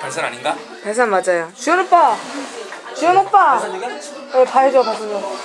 발산 아닌가? 발산 맞아요. 주현 오빠! 주현 오빠! 네, 봐야죠, 봐야죠.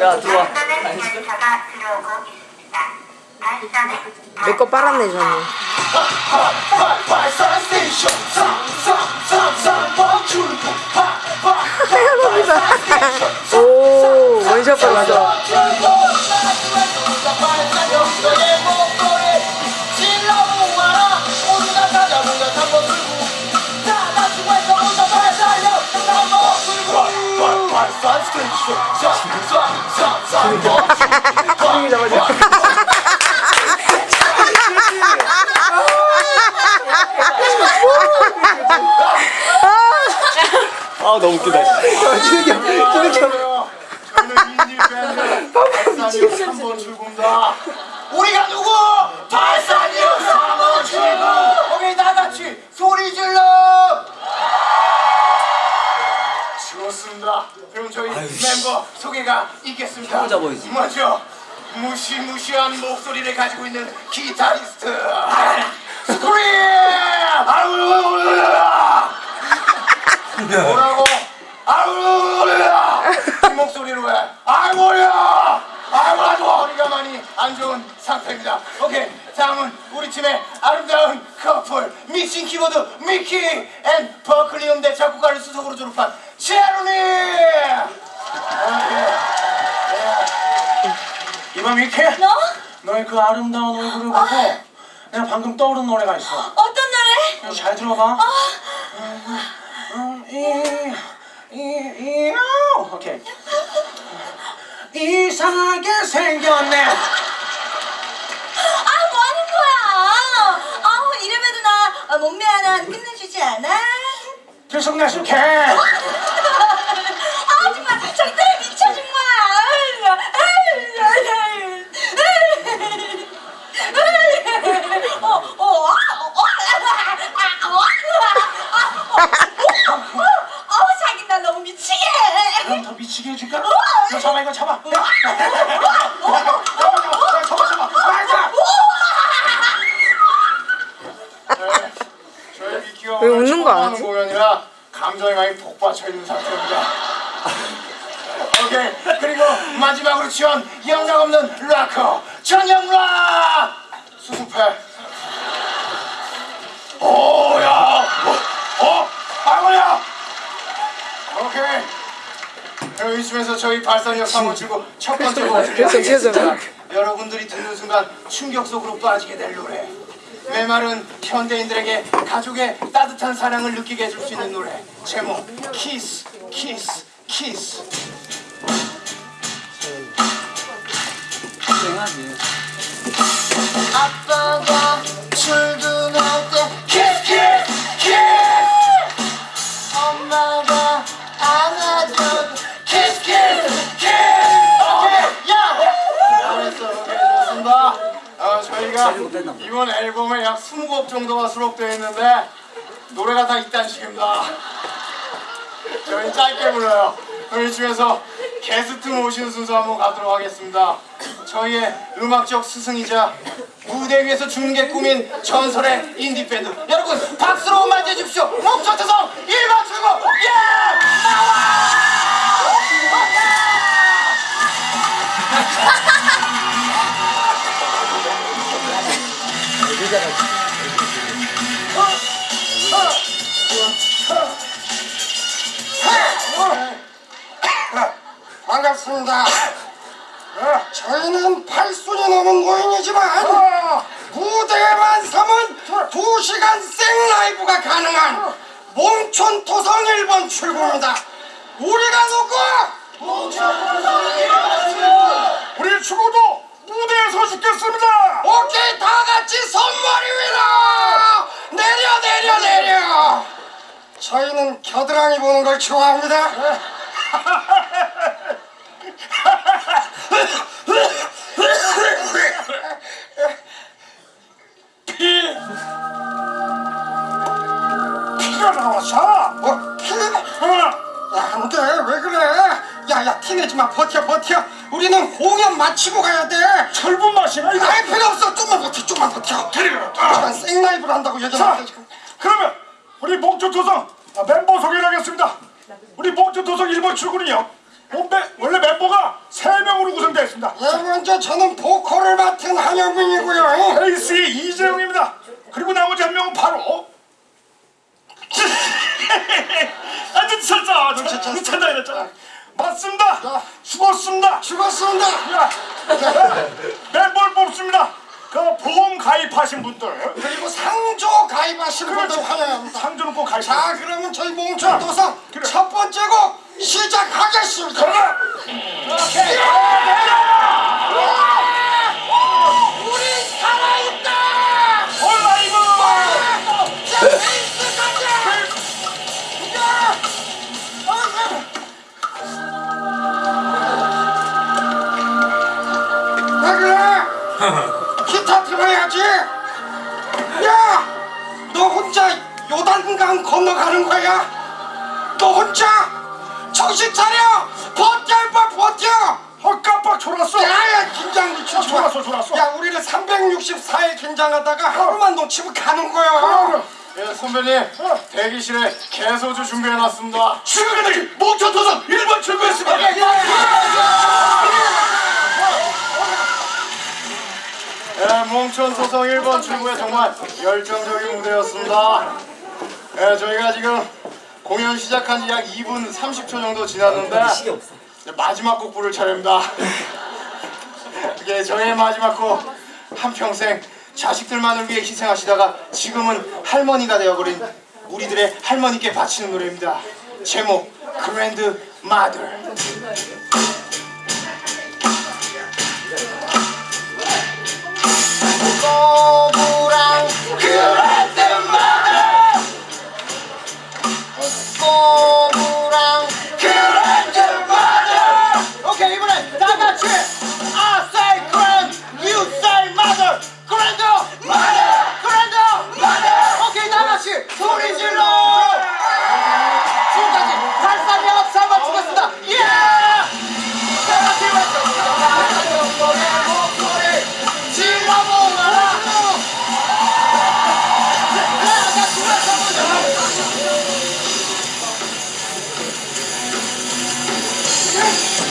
야 들어와. 내거 빨았네, 저는. 오, 원샷 받았어. 아 너무 웃기다 출근다. 우리가 누구? 좋습니다. 그럼 저희 멤버 소개가 있겠습니다. 해보자, 보이지. 먼저 무시무시한 목소리를 가지고 있는 기타리스트 스크린. 뭐라고? 아우야! 이 목소리로 해. 아이고야! 아이고 아주 허리가 많이 안 좋은 상태입니다. 오케이. 다음은 우리 팀의 아름다운 커플 믹싱 키보드 미키 and 버클리 음대 작곡가를 수석으로 졸업한 제로니. 이봐 미키. 너? 너의 그 아름다운 얼굴을 보고 내가 방금 떠오른 노래가 있어. 어떤 노래? 잘 들어봐. 음, 이, 이, 이, 오, 오케이. 이상하게 생겼네. 아, 몸매 하나 끝내주지 않아? 들쑥날쑥 해. 아, 정말 정말 미쳐 정말. 어, 어, 아, 어, 아, 어, 아, 어, 어, 자기 나 너무 미치게. 그럼 더 미치게 해줄까? 이거 잡아, 이거 잡아. 야, 야, 야, 야, 야, 야, 잡아, 잡아. 맞아. 네, 저희 미키와 하지? 하는 공연이라 감정이 많이 복받쳐 있는 상태입니다. 오케이 그리고 마지막으로 지원 영락 없는 락커 전영락 수습해. 오야 어, 어 아이고야 오케이 이쯤에서 저희 발산력 상호 치고 첫 번째 곡을. 들려드리겠습니다. 여러분들이 듣는 순간 충격 속으로 빠지게 될 노래 메마른 현대인들에게 가족의 따뜻한 사랑을 느끼게 해줄 수 있는 노래 제목 키스 키스 키스 아빠가 출근할 때 키스 키스 키스 엄마가 안아줘 키스 키스 키스 오케이 야 잘했어 좋습니다 어, 저희가 이번 앨범에 약 20곡 정도가 수록되어 있는데 노래가 다 이딴 식입니다. 저희 짧게 불러요. 그럼 이쯤에서 게스트 모신 순서 한번 가도록 하겠습니다. 저희의 음악적 스승이자 무대 위에서 죽는 게 꿈인 전설의 인디밴드. 여러분 박수로 맞이해 주십시오. 목적 특성 1번 출구. 예! 나와! 반갑습니다. 저희는 8순이 넘은 고인이지만 저희는 겨드랑이 보는 걸 좋아합니다 피. 피가 나왔어. 어? 피? 어. 야, 안돼 왜 그래 야야 티내지마 버텨 버텨 우리는 공연 마치고 가야 돼 철분 마시나 이거? 할 필요 없어 좀만 버텨 좀만 버텨 그리고 시간 생라이브를 한다고 자, 얘기하는데 그러면 우리 목조 도성 아, 멤버 소개를 하겠습니다. 우리 목조 도성 1번 출구는요. 원래, 멤버가 3명으로 구성되어 있습니다. 예, 먼저 저는 보컬을 맡은 한영민이고요 베이스의 이재용입니다. 그리고 나머지 한 명은 바로 아주 쳤어. 미쳤다 이랬잖아. 맞습니다. 자. 죽었습니다. 죽었습니다 야, 멤버를 뽑습니다. 그 보험 가입하신 분들. 그리고 상조 가입하신 분들 환영합니다. 상주는 꼭 가입. 자 그러면 저희 몽촌도성 그래. 첫 번째 곡 시작하겠습니다. 그러나 우리 요단강 건너가는 거야? 너 혼자? 정신 차려! 버텨 임마 버텨! 어 깜빡 졸았어. 야야 긴장 마. 졸았어 졸았어. 야 우리는 364일 긴장하다가 하루만 놓치면 가는 거야 예 선배님 대기실에 개소주 준비해놨습니다. 지금까지 목초도선 1번 출구했습니다 예, 몽촌 소성 1번 출구에 정말 열정적인 무대였습니다. 예, 저희가 지금 공연 시작한 지 약 2분 30초 정도 지났는데 이제 마지막 곡 부를 차례입니다. 이게 저의 마지막 곡 한평생 자식들만을 위해 희생하시다가 지금은 할머니가 되어버린 우리들의 할머니께 바치는 노래입니다. 제목 그랜드 마들